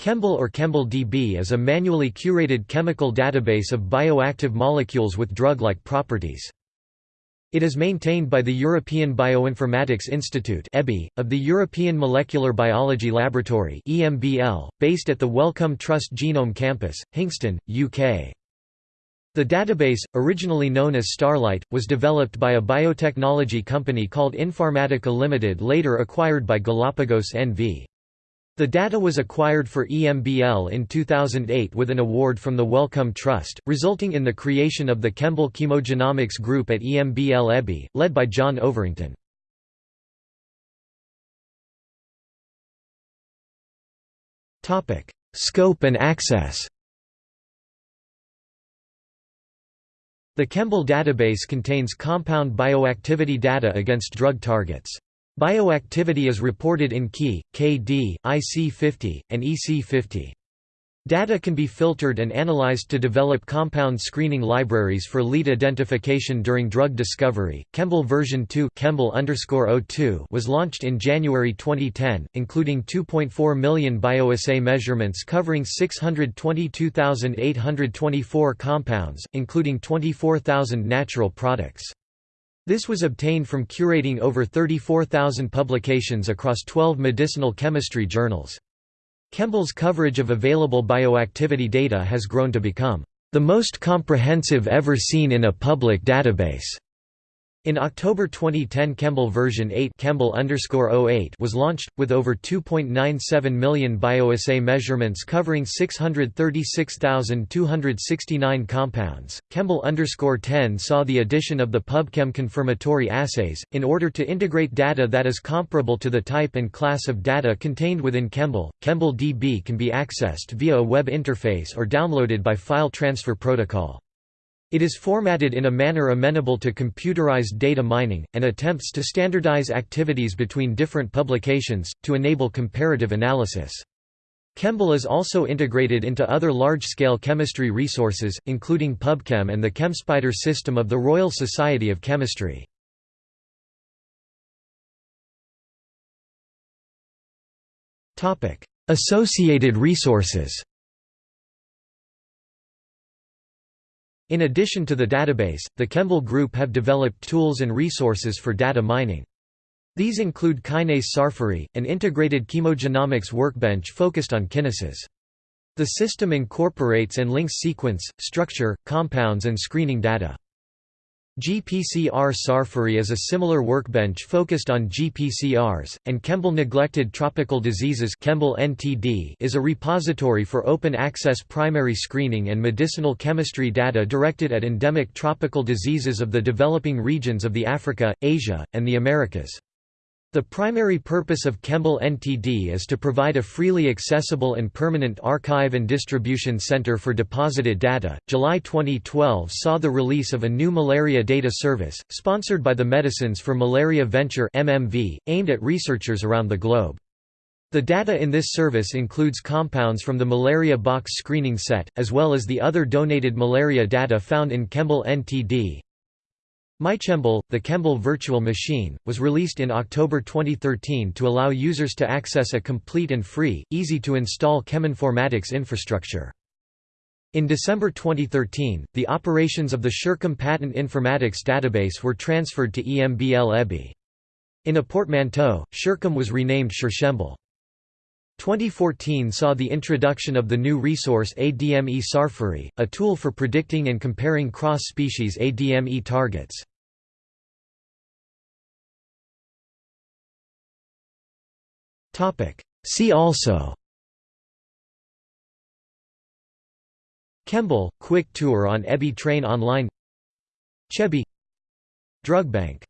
Chembl or Chembl-DB is a manually curated chemical database of bioactive molecules with drug-like properties. It is maintained by the European Bioinformatics Institute of the European Molecular Biology Laboratory based at the Wellcome Trust Genome Campus, Hinxton, UK. The database, originally known as StARlite, was developed by a biotechnology company called Inpharmatica Limited later acquired by Galapagos NV. The data was acquired for EMBL in 2008 with an award from the Wellcome Trust, resulting in the creation of the Chembl Chemogenomics Group at EMBL EBI, led by John Overington. Scope and access The Chembl database contains compound bioactivity data against drug targets. Bioactivity is reported in Ki, Kd, IC50, and EC50. Data can be filtered and analyzed to develop compound screening libraries for lead identification during drug discovery. Chembl version 2 Chembl was launched in January 2010, including 2.4 million bioassay measurements covering 622,824 compounds, including 24,000 natural products. This was obtained from curating over 34,000 publications across 12 medicinal chemistry journals. Chembl's coverage of available bioactivity data has grown to become the most comprehensive ever seen in a public database. In October 2010 Chembl version 8 Chembl oh was launched, with over 2.97 million bioassay measurements covering 636,269 compounds. Chembl 10 saw the addition of the PubChem confirmatory assays, in order to integrate data that is comparable to the type and class of data contained within Chembl. Chembl DB can be accessed via a web interface or downloaded by file transfer protocol. It is formatted in a manner amenable to computerized data mining, and attempts to standardize activities between different publications, to enable comparative analysis. Chembl is also integrated into other large-scale chemistry resources, including PubChem and the ChemSpider system of the Royal Society of Chemistry. Associated resources In addition to the database, the Chembl Group have developed tools and resources for data mining. These include Kinase Sarfari, an integrated chemogenomics workbench focused on kinases. The system incorporates and links sequence, structure, compounds and screening data. GPCR Sarfari is a similar workbench focused on GPCRs, and Chembl Neglected Tropical Diseases Chembl NTD is a repository for open-access primary screening and medicinal chemistry data directed at endemic tropical diseases of the developing regions of the Africa, Asia, and the Americas. The primary purpose of Chembl NTD is to provide a freely accessible and permanent archive and distribution center for deposited data. July 2012 saw the release of a new malaria data service, sponsored by the Medicines for Malaria Venture (MMV), aimed at researchers around the globe. The data in this service includes compounds from the malaria box screening set, as well as the other donated malaria data found in Chembl NTD. MyChembl, the Chembl virtual machine, was released in October 2013 to allow users to access a complete and free, easy-to-install cheminformatics infrastructure. In December 2013, the operations of the SureChem Patent Informatics database were transferred to EMBL EBI. In a portmanteau, SureChem was renamed SureChembl. 2014 saw the introduction of the new resource ADME Sarfari, a tool for predicting and comparing cross-species ADME targets. See also. Chembl – Quick tour on EBI train online. Chebi Drug bank